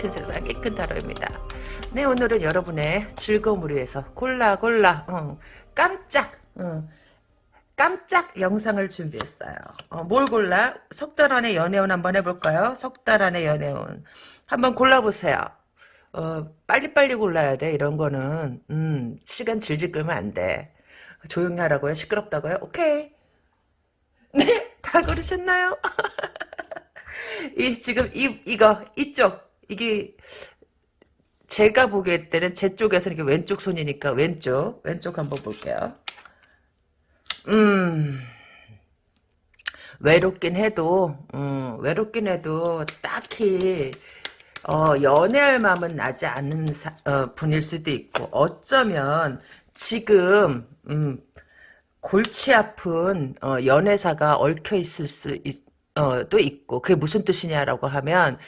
큰 세상에 큰 타로입니다. 네 오늘은 여러분의 즐거움을 위해서 골라 골라 어, 깜짝 어, 깜짝 영상을 준비했어요. 어, 뭘 골라? 석 달 안에 연애운 한번 해볼까요? 석 달 안에 연애운 한번 골라보세요. 어, 빨리빨리 골라야 돼 이런 거는 음, 시간 질질 끌면 안 돼. 조용히 하라고요? 시끄럽다고요? 오케이. 네, 다 고르셨나요? 이 지금 이 이거 이쪽 이게 제가 보기에 때는 제 쪽에서는 이게 왼쪽 손이니까 왼쪽 왼쪽 한번 볼게요. 음 외롭긴 해도 음, 외롭긴 해도 딱히 어, 연애할 마음은 나지 않는 사, 어, 분일 수도 있고 어쩌면 지금 음, 골치 아픈 어, 연애사가 얽혀 있을 수 있, 어, 또 있고 그게 무슨 뜻이냐라고 하면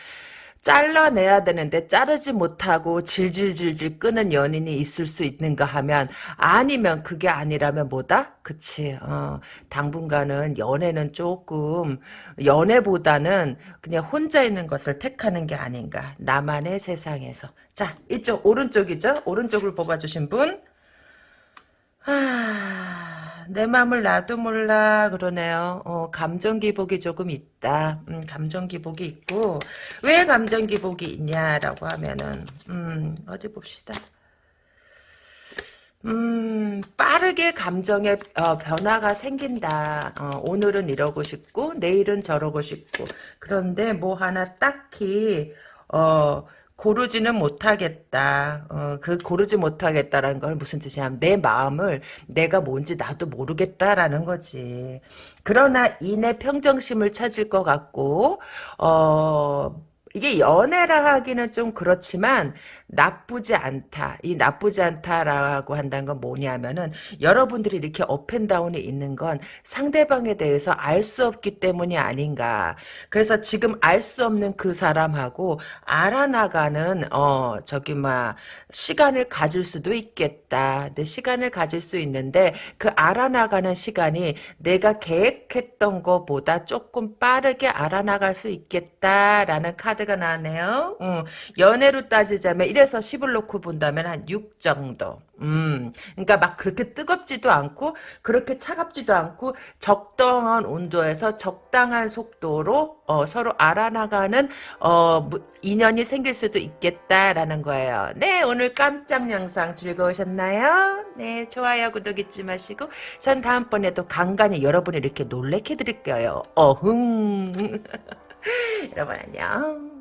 잘라내야 되는데 자르지 못하고 질질질질 끄는 연인이 있을 수 있는가 하면 아니면 그게 아니라면 뭐다? 그치. 어, 당분간은 연애는 조금 연애보다는 그냥 혼자 있는 것을 택하는 게 아닌가. 나만의 세상에서. 자 이쪽 오른쪽이죠? 오른쪽을 뽑아주신 분. 아, 내 맘을 나도 몰라 그러네요. 어, 감정 기복이 조금 있다. 음, 감정 기복이 있고 왜 감정 기복이 있냐라고 하면은 음, 어디 봅시다. 음, 빠르게 감정의 어, 변화가 생긴다. 어, 오늘은 이러고 싶고 내일은 저러고 싶고 그런데 뭐 하나 딱히 어 고르지는 못하겠다. 어, 그 고르지 못하겠다라는 건 무슨 뜻이냐면 내 마음을 내가 뭔지 나도 모르겠다라는 거지. 그러나 이내 평정심을 찾을 것 같고 어 이게 연애라 하기는 좀 그렇지만 나쁘지 않다. 이 나쁘지 않다라고 한다는 건 뭐냐면은 여러분들이 이렇게 업앤다운이 있는 건 상대방에 대해서 알 수 없기 때문이 아닌가. 그래서 지금 알 수 없는 그 사람하고 알아나가는 어 저기 막 시간을 가질 수도 있겠다. 내 시간을 가질 수 있는데 그 알아나가는 시간이 내가 계획했던 것보다 조금 빠르게 알아나갈 수 있겠다라는 카드가 나왔네요. 음, 연애로 따지자면 1에서 10을 놓고 본다면 한 6 정도. 음, 그러니까 막 그렇게 뜨겁지도 않고 그렇게 차갑지도 않고 적당한 온도에서 적당한 속도로 어, 서로 알아나가는 어, 인연이 생길 수도 있겠다라는 거예요. 네, 오늘 깜짝 영상 즐거우셨나요? 네, 좋아요, 구독 잊지 마시고 전 다음번에도 간간히 여러분을 이렇게 놀래켜 드릴게요. 어흥. 여러분 안녕.